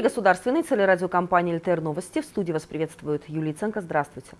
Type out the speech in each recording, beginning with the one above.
Эфире государственной телерадиокомпании «ЛТР Новости». В студии вас приветствует Юлия Ценко. Здравствуйте.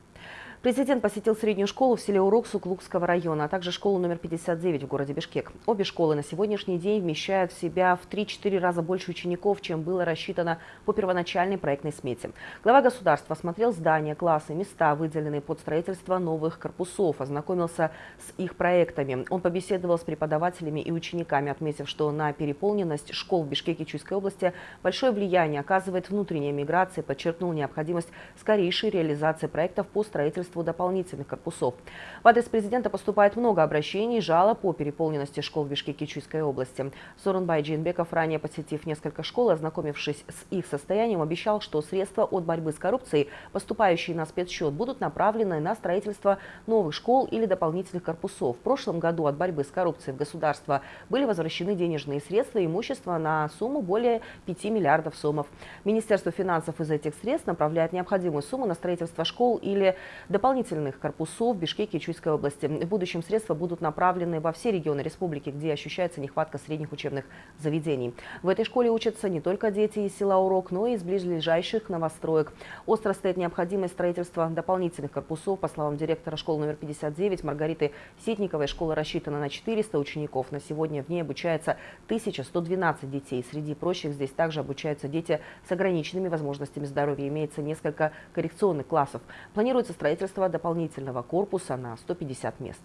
Президент посетил среднюю школу в селе Урок Суклукского района, а также школу номер 59 в городе Бишкек. Обе школы на сегодняшний день вмещают в себя в 3-4 раза больше учеников, чем было рассчитано по первоначальной проектной смете. Глава государства осмотрел здания, классы, места, выделенные под строительство новых корпусов, ознакомился с их проектами. Он побеседовал с преподавателями и учениками, отметив, что на переполненность школ в Бишкеке Чуйской области большое влияние оказывает внутренняя миграция, подчеркнул необходимость скорейшей реализации проектов по строительству дополнительных корпусов. В адрес президента поступает много обращений и жалоб по переполненности школ в Бишкеке Чуйской области. Сорунбай Джинбеков, ранее посетив несколько школ, ознакомившись с их состоянием, обещал, что средства от борьбы с коррупцией, поступающие на спецсчет, будут направлены на строительство новых школ или дополнительных корпусов. В прошлом году от борьбы с коррупцией в государство были возвращены денежные средства и имущество на сумму более 5 миллиардов сомов. Министерство финансов из этих средств направляет необходимую сумму на строительство школ или дополнительных корпусов в Бишкеке и Чуйской области. В будущем средства будут направлены во все регионы республики, где ощущается нехватка средних учебных заведений. В этой школе учатся не только дети из села Урок, но и из ближайших новостроек. Остро стоит необходимость строительства дополнительных корпусов. По словам директора школы номер 59 Маргариты Ситниковой, школа рассчитана на 400 учеников. На сегодня в ней обучается 1112 детей. Среди прочих здесь также обучаются дети с ограниченными возможностями здоровья. Имеется несколько коррекционных классов. Планируется строительство дополнительного корпуса на 150 мест.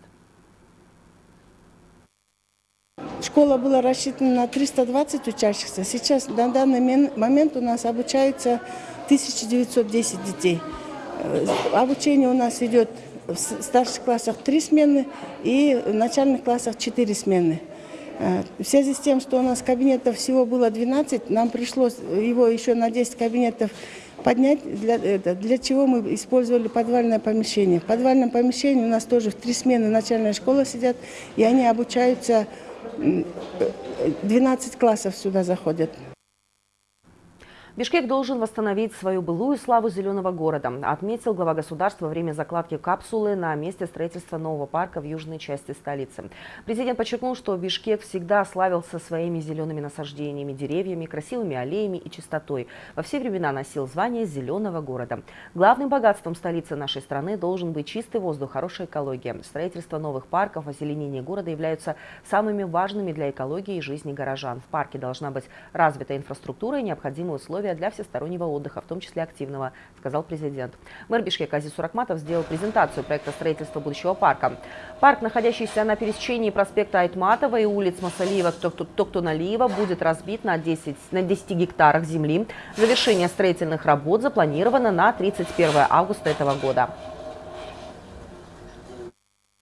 Школа была рассчитана на 320 учащихся. Сейчас на данный момент у нас обучается 1910 детей. Э, обучение у нас идет в старших классах 3 смены и в начальных классах 4 смены. Э, в связи с тем, что у нас кабинетов всего было 12, нам пришлось его еще на 10 кабинетов поднять, для, для чего мы использовали подвальное помещение. В подвальном помещении у нас тоже в три смены начальная школа сидят, и они обучаются, 12 классов сюда заходят. Бишкек должен восстановить свою былую славу зеленого города, отметил глава государства во время закладки капсулы на месте строительства нового парка в южной части столицы. Президент подчеркнул, что Бишкек всегда славился своими зелеными насаждениями, деревьями, красивыми аллеями и чистотой. Во все времена носил звание зеленого города. Главным богатством столицы нашей страны должен быть чистый воздух, хорошая экология. Строительство новых парков, озеленение города являются самыми важными для экологии и жизни горожан. В парке должна быть развита инфраструктура и необходимые условия условия для всестороннего отдыха, в том числе активного, сказал президент. Мэр Бишкека Азиз Суракматов сделал презентацию проекта строительства будущего парка. Парк, находящийся на пересечении проспекта Айтматова и улиц Масалиева Токтоналиева, будет разбит на 10, на 10 гектарах земли. Завершение строительных работ запланировано на 31 августа этого года.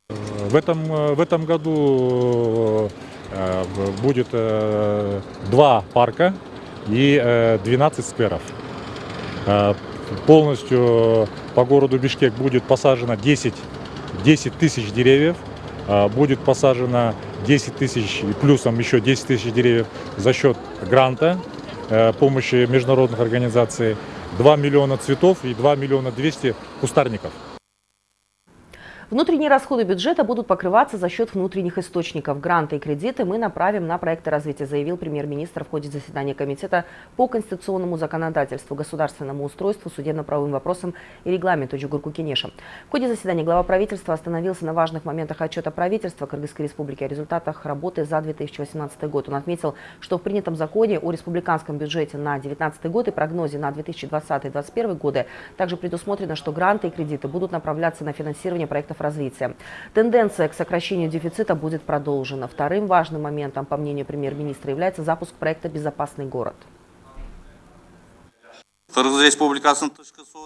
В этом, в этом году э, будет э, два парка и 12 э, скверов. Э, полностью по городу Бишкек будет посажено 10, 10 тысяч деревьев, э, будет посажено 10 тысяч и плюсом еще 10 тысяч деревьев за счет гранта, помощи международных организаций, 2 миллиона цветов и 2 миллиона 200 кустарников. Внутренние расходы бюджета будут покрываться за счет внутренних источников. Гранты и кредиты мы направим на проекты развития, заявил премьер-министр в ходе заседания Комитета по конституционному законодательству, государственному устройству, судебно-правовым вопросам и регламенту Джугурку Кенеша. В ходе заседания глава правительства остановился на важных моментах отчета правительства Кыргызской республики о результатах работы за 2018 год. Он отметил, что в принятом законе о республиканском бюджете на 2019 год и прогнозе на 2020-2021 годы также предусмотрено, что гранты и кредиты будут направляться на финансирование проектов развития. Тенденция к сокращению дефицита будет продолжена. Вторым важным моментом, по мнению премьер-министра, является запуск проекта «Безопасный город».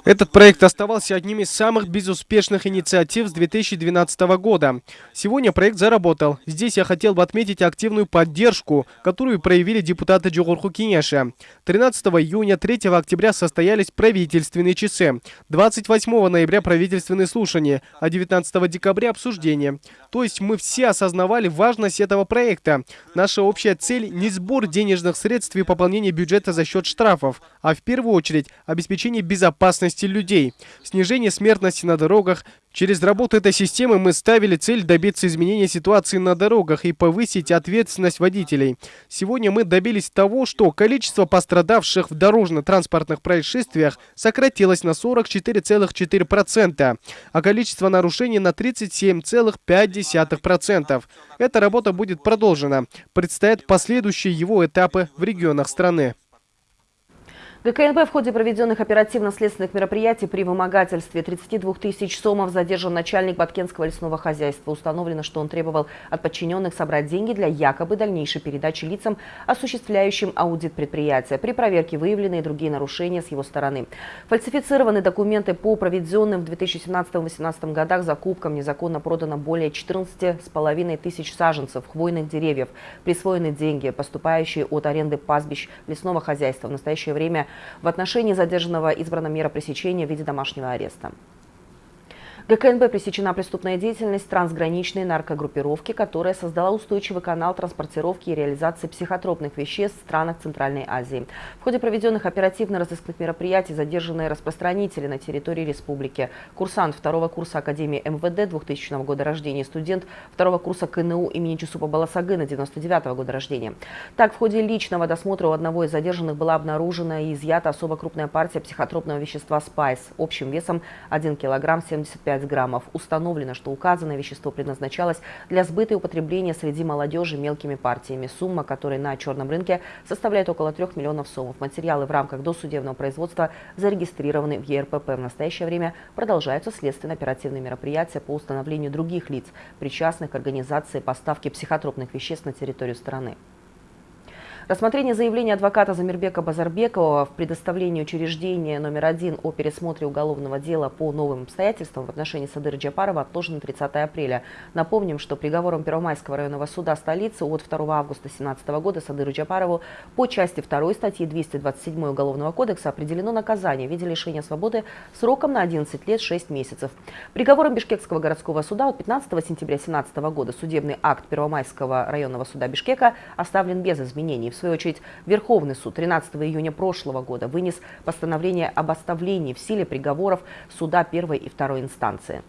Этот проект оставался одним из самых безуспешных инициатив с 2012 года. Сегодня проект заработал. Здесь я хотел бы отметить активную поддержку, которую проявили депутаты Джугурху Кинеша. 13 июня, 3 октября состоялись правительственные часы. 28 ноября правительственные слушания, а 19 декабря обсуждение. То есть мы все осознавали важность этого проекта. Наша общая цель не сбор денежных средств и пополнение бюджета за счет штрафов, а в первую очередь очередь, обеспечение безопасности людей, снижение смертности на дорогах. Через работу этой системы мы ставили цель добиться изменения ситуации на дорогах и повысить ответственность водителей. Сегодня мы добились того, что количество пострадавших в дорожно-транспортных происшествиях сократилось на 44,4%, а количество нарушений на 37,5%. Эта работа будет продолжена. Предстоят последующие его этапы в регионах страны. ГКНБ в ходе проведенных оперативно-следственных мероприятий при вымогательстве 32 тысяч сомов задержан начальник Баткенского лесного хозяйства. Установлено, что он требовал от подчиненных собрать деньги для якобы дальнейшей передачи лицам, осуществляющим аудит предприятия. При проверке выявлены и другие нарушения с его стороны. Фальсифицированы документы по проведенным в 2017-2018 годах закупкам. Незаконно продано более 14,5 тысяч саженцев хвойных деревьев. Присвоены деньги, поступающие от аренды пастбищ лесного хозяйства. В настоящее время в отношении задержанного избрана мера пресечения в виде домашнего ареста. ГКНБ пресечена преступная деятельность трансграничной наркогруппировки, которая создала устойчивый канал транспортировки и реализации психотропных веществ в странах Центральной Азии. В ходе проведенных оперативно-розыскных мероприятий задержанные распространители на территории республики. Курсант второго курса Академии МВД 2000 года рождения, студент второго курса КНУ имени Чусупа Баласагына 99 года рождения. Так, в ходе личного досмотра у одного из задержанных была обнаружена и изъята особо крупная партия психотропного вещества «Спайс» общим весом 1 килограмм 75 5 граммов. Установлено, что указанное вещество предназначалось для сбыта и употребления среди молодежи мелкими партиями. Сумма, которая на черном рынке составляет около 3 миллионов сомов. Материалы в рамках досудебного производства зарегистрированы в ЕРПП. В настоящее время продолжаются следственно-оперативные мероприятия по установлению других лиц, причастных к организации поставки психотропных веществ на территорию страны. Рассмотрение заявления адвоката Замирбека Базарбекова в предоставлении учреждения номер один о пересмотре уголовного дела по новым обстоятельствам в отношении Садыра Джапарова отложено 30 апреля. Напомним, что приговором Первомайского районного суда столицы от 2 августа 2017 года Садыру Джапарову по части 2 статьи 227 Уголовного кодекса определено наказание в виде лишения свободы сроком на 11 лет 6 месяцев. Приговором Бишкекского городского суда от 15 сентября 2017 года судебный акт Первомайского районного суда Бишкека оставлен без изменений свою очередь, Верховный суд 13 июня прошлого года вынес постановление об оставлении в силе приговоров суда первой и второй инстанции.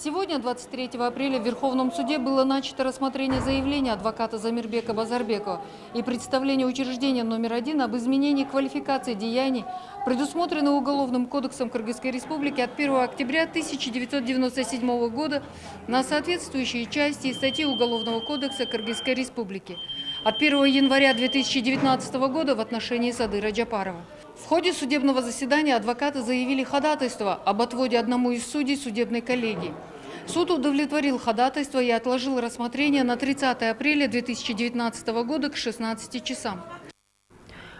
Сегодня, 23 апреля, в Верховном суде было начато рассмотрение заявления адвоката Замирбека Базарбекова и представление учреждения номер один об изменении квалификации деяний, предусмотренных Уголовным кодексом Кыргызской Республики от 1 октября 1997 года на соответствующие части и статьи Уголовного кодекса Кыргызской Республики от 1 января 2019 года в отношении Садыра Джапарова. В ходе судебного заседания адвокаты заявили ходатайство об отводе одному из судей судебной коллегии. Суд удовлетворил ходатайство и отложил рассмотрение на 30 апреля 2019 года к 16 часам.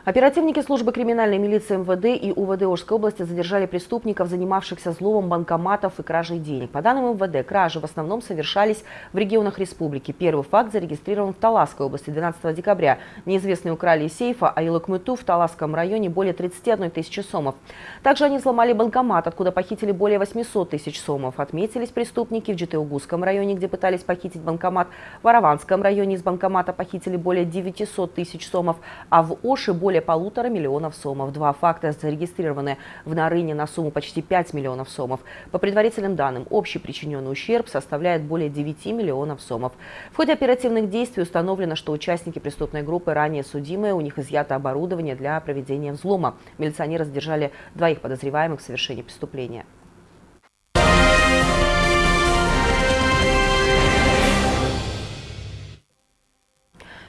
Оперативники службы криминальной милиции МВД и УВД Ожской области задержали преступников, занимавшихся взломом банкоматов и кражей денег. По данным МВД, кражи в основном совершались в регионах республики. Первый факт зарегистрирован в Таласской области 12 декабря. Неизвестные украли из сейфа Айлыкмыту в Таласском районе более 31 тысячи сомов. Также они взломали банкомат, откуда похитили более 800 тысяч сомов. Отметились преступники в Джитеугузском районе, где пытались похитить банкомат. В Араванском районе из банкомата похитили более 900 тысяч сомов, а в Оше более более полутора миллионов сомов. Два факта зарегистрированы в Нарыне на сумму почти 5 миллионов сомов. По предварительным данным, общий причиненный ущерб составляет более 9 миллионов сомов. В ходе оперативных действий установлено, что участники преступной группы ранее судимые, у них изъято оборудование для проведения взлома. Милиционеры задержали двоих подозреваемых в совершении преступления.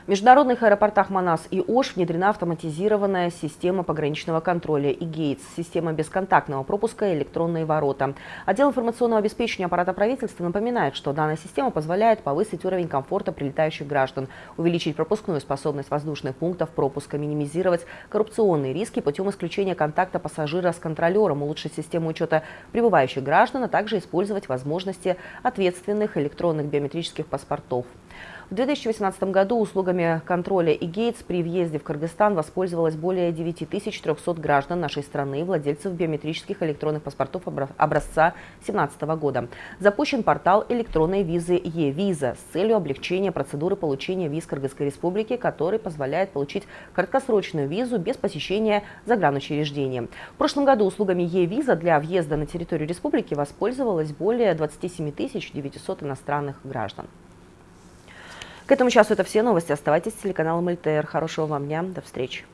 Международных аэропортах Манас и Ош внедрена автоматизированная система пограничного контроля и ГЕЙТС, система бесконтактного пропуска и электронные ворота. Отдел информационного обеспечения аппарата правительства напоминает, что данная система позволяет повысить уровень комфорта прилетающих граждан, увеличить пропускную способность воздушных пунктов пропуска, минимизировать коррупционные риски путем исключения контакта пассажира с контролером, улучшить систему учета прибывающих граждан, а также использовать возможности ответственных электронных биометрических паспортов. В 2018 году услугами контроля и гейтс при въезде в Кыргызстан воспользовалось более 9300 граждан нашей страны, владельцев биометрических электронных паспортов образца 2017 года. Запущен портал электронной визы e-виза с целью облегчения процедуры получения виз Кыргызской Республики, который позволяет получить краткосрочную визу без посещения загранучреждения. В прошлом году услугами e-виза для въезда на территорию республики воспользовалось более 27 900 иностранных граждан. К этому часу это все новости. Оставайтесь с телеканалом ЛТР. Хорошего вам дня. До встречи.